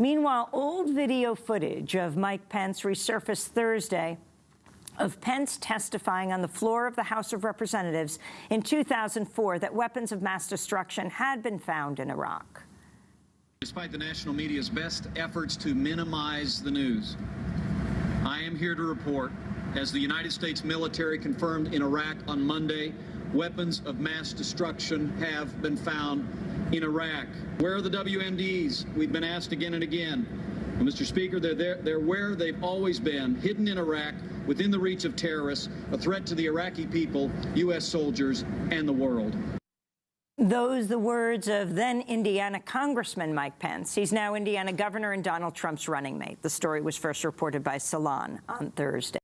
Meanwhile, old video footage of Mike Pence resurfaced Thursday of Pence testifying on the floor of the House of Representatives in 2004 that weapons of mass destruction had been found in Iraq. Despite the national media's best efforts to minimize the news, I am here to report, as the United States military confirmed in Iraq on Monday, weapons of mass destruction have been found in Iraq. Where are the WMDs? We've been asked again and again. Well, Mr. Speaker, they're, there, they're where they've always been, hidden in Iraq, within the reach of terrorists, a threat to the Iraqi people, U.S. soldiers, and the world. Those the words of then Indiana Congressman Mike Pence. He's now Indiana governor and Donald Trump's running mate. The story was first reported by Salon on Thursday.